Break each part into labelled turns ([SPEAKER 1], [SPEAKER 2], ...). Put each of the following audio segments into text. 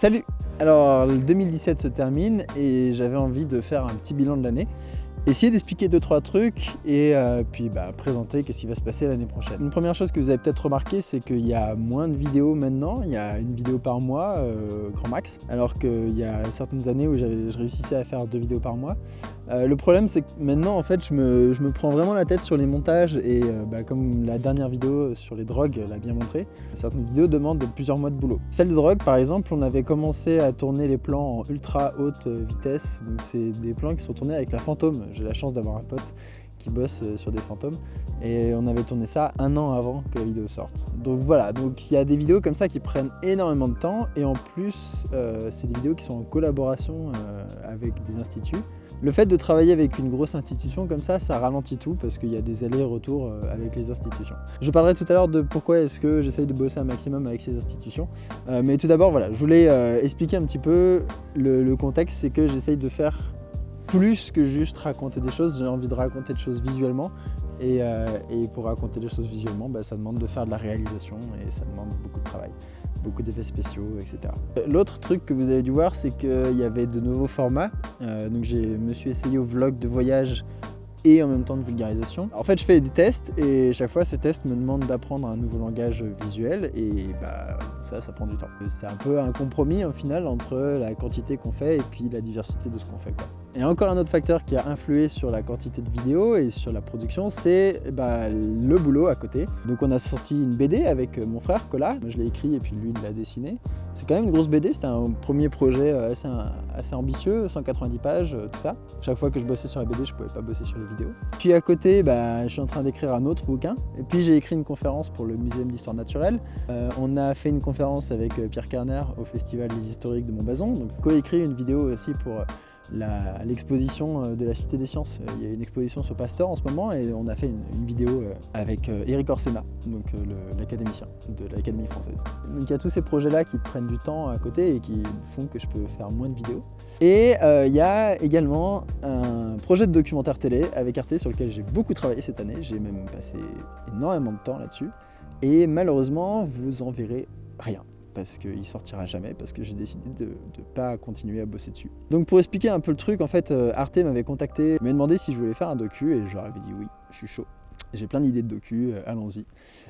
[SPEAKER 1] Salut! Alors, le 2017 se termine et j'avais envie de faire un petit bilan de l'année essayer d'expliquer deux trois trucs et euh, puis bah, présenter qu'est-ce qui va se passer l'année prochaine. Une première chose que vous avez peut-être remarqué, c'est qu'il y a moins de vidéos maintenant, il y a une vidéo par mois, euh, grand max, alors qu'il y a certaines années où je réussissais à faire deux vidéos par mois. Euh, le problème c'est que maintenant en fait je me, prends vraiment la tête sur les montages et bah, comme la dernière vidéo sur les drogues l'a bien montré, certaines vidéos demandent plusieurs mois de boulot. Celle de drogue par exemple, on avait commencé à tourner les plans en ultra haute vitesse, donc c'est des plans qui sont tournés avec la fantôme j'ai la chance d'avoir un pote qui bosse euh, sur des fantômes et on avait tourné ça un an avant que la vidéo sorte. Donc voilà, donc il y a des vidéos comme ça qui prennent énormément de temps et en plus euh, c'est des vidéos qui sont en collaboration euh, avec des instituts. Le fait de travailler avec une grosse institution comme ça, ça ralentit tout parce qu'il y a des allers-retours avec les institutions. Je parlerai tout à l'heure de pourquoi est-ce que j'essaye de bosser un maximum avec ces institutions. mais tout d'abord, voilà, je voulais expliquer un petit peu le, le contexte, c'est que j'essaye de faire plus que juste raconter des choses, j'ai envie de raconter des choses visuellement. Et, euh, pour raconter des choses visuellement, bah, ça demande de faire de la réalisation et ça demande beaucoup de travail, beaucoup d'effets spéciaux, etc. L'autre truc que vous avez dû voir, c'est qu'il y avait de nouveaux formats. Euh, donc je me suis essayé au vlog de voyage et en même temps de vulgarisation. En fait, je fais des tests et chaque fois, ces tests me demandent d'apprendre un nouveau langage visuel et bah, ça, ça prend du temps. C'est un peu un compromis au final entre la quantité qu'on fait et puis la diversité de ce qu'on fait. Et encore un autre facteur qui a influé sur la quantité de vidéos et sur la production, c'est bah, le boulot à côté. Donc on a sorti une BD avec mon frère Cola, je l'ai écrit et puis lui il l'a dessiné. C'est quand même une grosse BD, c'était un premier projet euh, assez, ambitieux, 190 pages, euh, tout ça. Chaque fois que je bossais sur la BD, je pouvais pas bosser sur les vidéos. Puis à côté, bah, je suis en train d'écrire un autre bouquin. Et puis j'ai écrit une conférence pour le Muséum d'Histoire Naturelle. Euh, on a fait une conférence avec Pierre Kerner au Festival des Historiques de Montbazon. Donc co-écrit une vidéo aussi pour l'exposition euh, de la Cité des Sciences. Euh, il y a une exposition sur Pasteur en ce moment et on a fait une, vidéo euh, avec Eric Orsena, l'académicien de l'Académie française. Donc il y a tous ces projets-là qui prennent du temps à côté et qui font que je peux faire moins de vidéos. Et il y a également un projet de documentaire télé avec Arte sur lequel j'ai beaucoup travaillé cette année. J'ai même passé énormément de temps là-dessus. Et malheureusement, vous en verrez rien parce qu'il sortira jamais, parce que j'ai décidé de ne pas continuer à bosser dessus. Donc pour expliquer un peu le truc, en fait, euh, Arte m'avait contacté, m'avait demandé si je voulais faire un docu, et je leur avais dit oui, je suis chaud. J'ai plein d'idées de docu, euh, allons-y.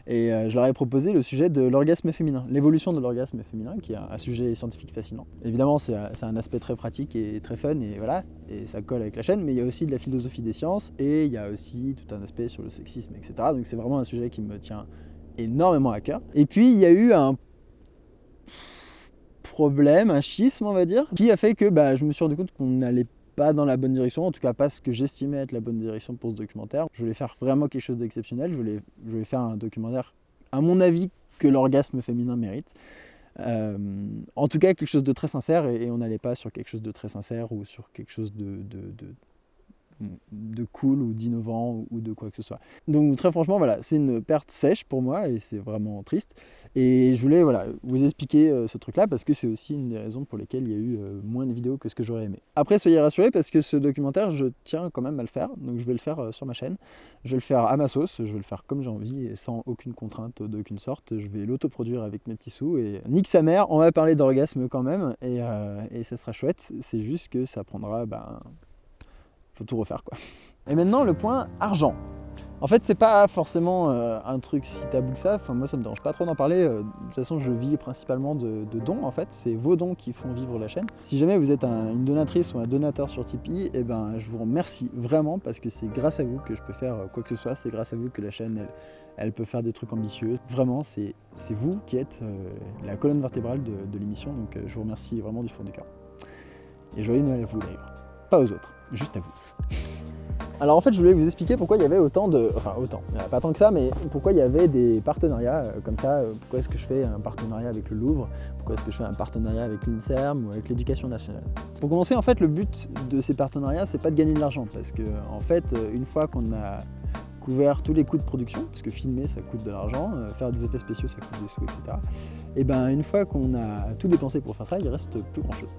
[SPEAKER 1] Et euh, je leur ai proposé le sujet de l'orgasme féminin, l'évolution de l'orgasme féminin, qui est un, sujet scientifique fascinant. Évidemment, c'est un aspect très pratique et très fun, et voilà, et ça colle avec la chaîne, mais il y a aussi de la philosophie des sciences, et il y a aussi tout un aspect sur le sexisme, etc. Donc c'est vraiment un sujet qui me tient énormément à cœur. Et puis il y a eu un un schisme on va dire, qui a fait que bah, je me suis rendu compte qu'on n'allait pas dans la bonne direction, en tout cas pas ce que j'estimais être la bonne direction pour ce documentaire. Je voulais faire vraiment quelque chose d'exceptionnel, je voulais, faire un documentaire, à mon avis, que l'orgasme féminin mérite. Euh, en tout cas, quelque chose de très sincère, et, on n'allait pas sur quelque chose de très sincère ou sur quelque chose de cool ou d'innovant ou de quoi que ce soit. Donc très franchement, voilà, c'est une perte sèche pour moi et c'est vraiment triste. Et je voulais voilà, vous expliquer euh, ce truc-là parce que c'est aussi une des raisons pour lesquelles il y a eu euh, moins de vidéos que ce que j'aurais aimé. Après, soyez rassurés parce que ce documentaire, je tiens quand même à le faire. Donc je vais le faire euh, sur ma chaîne. Je vais le faire à ma sauce, je vais le faire comme j'ai envie et sans aucune contrainte d'aucune sorte. Je vais l'autoproduire avec mes petits sous et nique sa mère, on va parler d'orgasme quand même et, et ça sera chouette. C'est juste que ça prendra... Ben, tout refaire quoi. Et maintenant le point argent. En fait c'est pas forcément euh, un truc si tabou que ça, enfin moi ça me dérange pas trop d'en parler, euh, de toute façon je vis principalement de, dons en fait, c'est vos dons qui font vivre la chaîne. Si jamais vous êtes une donatrice ou un donateur sur Tipeee, eh ben je vous remercie vraiment parce que c'est grâce à vous que je peux faire euh, quoi que ce soit, c'est grâce à vous que la chaîne elle, peut faire des trucs ambitieux. Vraiment c'est vous qui êtes la colonne vertébrale de, de l'émission donc je vous remercie vraiment du fond du cœur. Et joyeux Noël à vous d'ailleurs, pas aux autres juste à vous. Alors en fait, je voulais vous expliquer pourquoi il y avait autant de... Enfin, autant, pas tant que ça, mais pourquoi il y avait des partenariats euh, comme ça. Euh, pourquoi est-ce que je fais un partenariat avec le Louvre Pourquoi est-ce que je fais un partenariat avec l'INSERM ou avec l'éducation nationale Pour commencer, en fait, le but de ces partenariats, c'est pas de gagner de l'argent. Parce que, en fait, euh, une fois qu'on a couvert tous les coûts de production, parce que filmer ça coûte de l'argent, faire des effets spéciaux ça coûte des sous, etc. Et ben une fois qu'on a tout dépensé pour faire ça, il reste plus grand chose.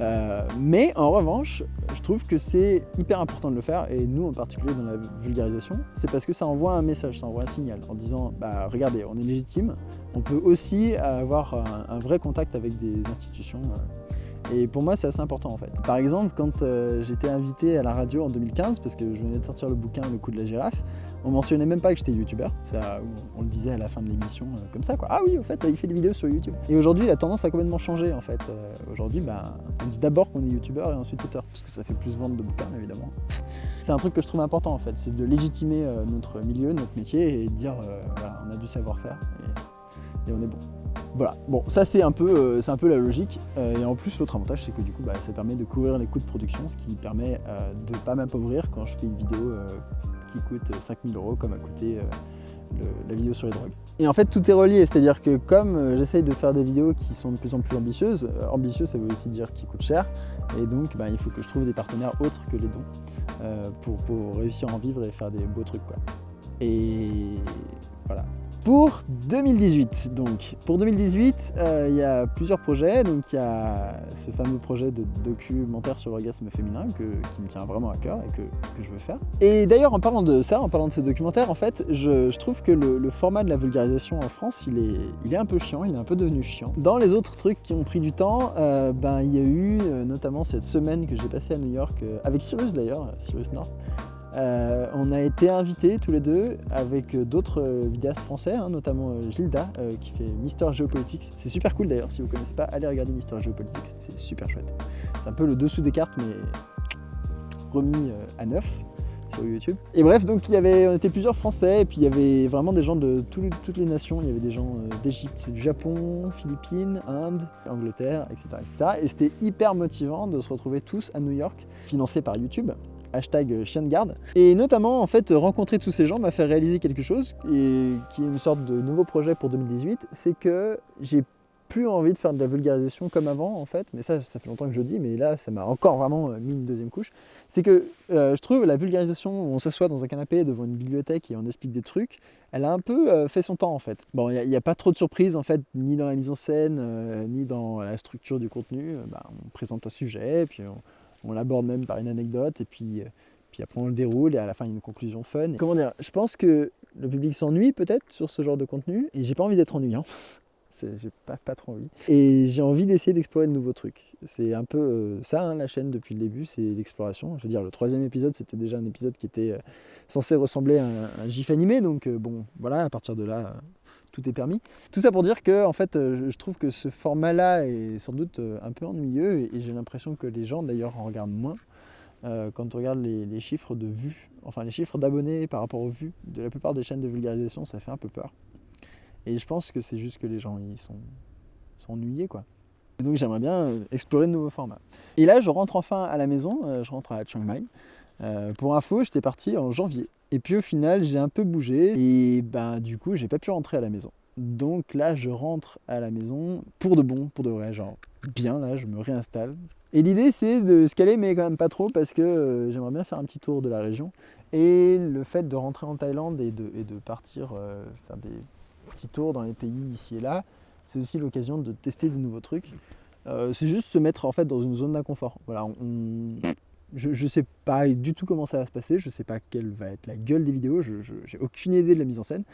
[SPEAKER 1] Euh, mais en revanche, je trouve que c'est hyper important de le faire, et nous en particulier dans la vulgarisation, c'est parce que ça envoie un message, ça envoie un signal en disant bah, regardez, on est légitime, on peut aussi avoir un, vrai contact avec des institutions. Et pour moi, c'est assez important en fait. Par exemple, quand euh, j'étais invité à la radio en 2015, parce que je venais de sortir le bouquin Le coup de la girafe, on mentionnait même pas que j'étais youtubeur. On le disait à la fin de l'émission euh, comme ça, quoi. Ah oui, au fait, il fait des vidéos sur YouTube. Et aujourd'hui, la tendance a complètement changé en fait. Euh, aujourd'hui, bah, on dit d'abord qu'on est youtubeur et ensuite auteur, parce que ça fait plus vendre de bouquins évidemment. c'est un truc que je trouve important en fait, c'est de légitimer notre milieu, notre métier et de dire, voilà, on a du savoir-faire et on est bon. Voilà, bon ça c'est un, peu, euh, la logique. Euh, et en plus l'autre avantage c'est que du coup bah, ça permet de couvrir les coûts de production ce qui permet euh, de ne pas m'appauvrir quand je fais une vidéo qui coûte 5000 euros comme a coûté la vidéo sur les drogues. Et en fait tout est relié, c'est-à-dire que comme j'essaye de faire des vidéos qui sont de plus en plus ambitieuses, ambitieux ça veut aussi dire qui coûtent cher. Et donc bah, il faut que je trouve des partenaires autres que les dons pour, pour réussir à en vivre et faire des beaux trucs quoi. Et voilà, pour 2018, donc pour 2018, euh, il y a plusieurs projets. Donc il y a ce fameux projet de documentaire sur l'orgasme féminin qui me tient vraiment à cœur et que, je veux faire. Et d'ailleurs, en parlant de ça, en parlant de ces documentaires, en fait, je, trouve que le, format de la vulgarisation en France, il est, il est un peu chiant, il est un peu devenu chiant. Dans les autres trucs qui ont pris du temps, euh, ben, il y a eu euh, notamment cette semaine que j'ai passée à New York, avec Cyrus d'ailleurs, Cyrus North, euh, on a été invités tous les deux avec d'autres vidéastes français, hein, notamment euh, Gilda qui fait Mister Geopolitics. C'est super cool d'ailleurs, si vous ne connaissez pas, allez regarder Mister Geopolitics, c'est super chouette. C'est un peu le dessous des cartes mais remis euh, à neuf sur YouTube. Et bref, donc il y avait, on était plusieurs Français et puis il y avait vraiment des gens de toutes les nations. Il y avait des gens d'Égypte, du Japon, Philippines, Inde, Angleterre, etc. etc. Et c'était hyper motivant de se retrouver tous à New York, financé par YouTube hashtag chien de garde. Et notamment, en fait, rencontrer tous ces gens m'a fait réaliser quelque chose, et qui est une sorte de nouveau projet pour 2018, c'est que j'ai plus envie de faire de la vulgarisation comme avant en fait, mais ça, ça fait longtemps que je dis, mais là, ça m'a encore vraiment euh, mis une deuxième couche. C'est que euh, je trouve la vulgarisation où on s'assoit dans un canapé devant une bibliothèque et on explique des trucs, elle a un peu euh, fait son temps en fait. Bon, il n'y a, pas trop de surprises en fait, ni dans la mise en scène, ni dans la structure du contenu. Bah, on présente un sujet, puis on, on l'aborde même par une anecdote et puis, euh, puis après on le déroule et à la fin il y a une conclusion fun. Comment dire Je pense que le public s'ennuie peut-être sur ce genre de contenu et j'ai pas envie d'être ennuyant. j'ai pas, trop envie. Et j'ai envie d'essayer d'explorer de nouveaux trucs. C'est un peu euh, ça, hein, la chaîne, depuis le début, c'est l'exploration. Je veux dire, le troisième épisode, c'était déjà un épisode qui était euh, censé ressembler à un, gif animé, donc bon, voilà, à partir de là, tout est permis. Tout ça pour dire que en fait, euh, je trouve que ce format-là est sans doute euh, un peu ennuyeux et j'ai l'impression que les gens d'ailleurs en regardent moins. Euh, quand on regarde les, chiffres de vues, enfin les chiffres d'abonnés par rapport aux vues de la plupart des chaînes de vulgarisation, ça fait un peu peur. Et je pense que c'est juste que les gens ils sont, sont ennuyés quoi. Et donc j'aimerais bien explorer de nouveaux formats. Et là je rentre enfin à la maison, je rentre à Chiang Mai. Pour info, j'étais parti en janvier. Et puis au final, j'ai un peu bougé et ben du coup, j'ai pas pu rentrer à la maison. Donc là, je rentre à la maison pour de bon, pour de vrai, genre bien là, je me réinstalle. Et l'idée, c'est de se caler, mais quand même pas trop, parce que euh, j'aimerais bien faire un petit tour de la région. Et le fait de rentrer en Thaïlande et de, partir euh, faire des petits tours dans les pays ici et là, c'est aussi l'occasion de tester des nouveaux trucs. Euh, c'est juste se mettre en fait dans une zone d'inconfort. Voilà, on, je ne sais pas du tout comment ça va se passer, je ne sais pas quelle va être la gueule des vidéos, je n'ai aucune idée de la mise en scène,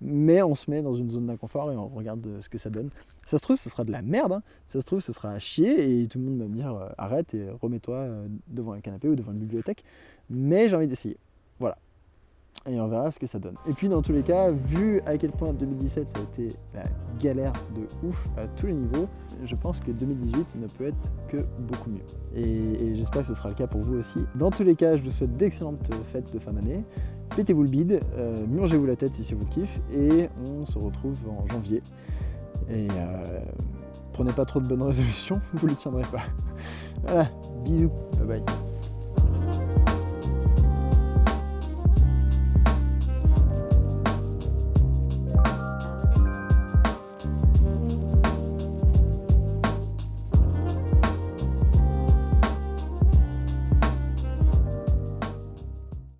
[SPEAKER 1] mais on se met dans une zone d'inconfort et on regarde ce que ça donne. Ça se trouve, ce sera de la merde, hein. ça se trouve, ce sera à chier et tout le monde va me dire euh, arrête et remets-toi euh, devant un canapé ou devant une bibliothèque, mais j'ai envie d'essayer. Voilà et on verra ce que ça donne. Et puis dans tous les cas, vu à quel point 2017 ça a été la galère de ouf à tous les niveaux, je pense que 2018 ne peut être que beaucoup mieux. Et, j'espère que ce sera le cas pour vous aussi. Dans tous les cas, je vous souhaite d'excellentes fêtes de fin d'année. Pétez-vous le bide, euh, murgez-vous la tête si c'est votre kiff, et on se retrouve en janvier. Et euh, prenez pas trop de bonnes résolutions, vous les tiendrez pas. Voilà, bisous, bye bye.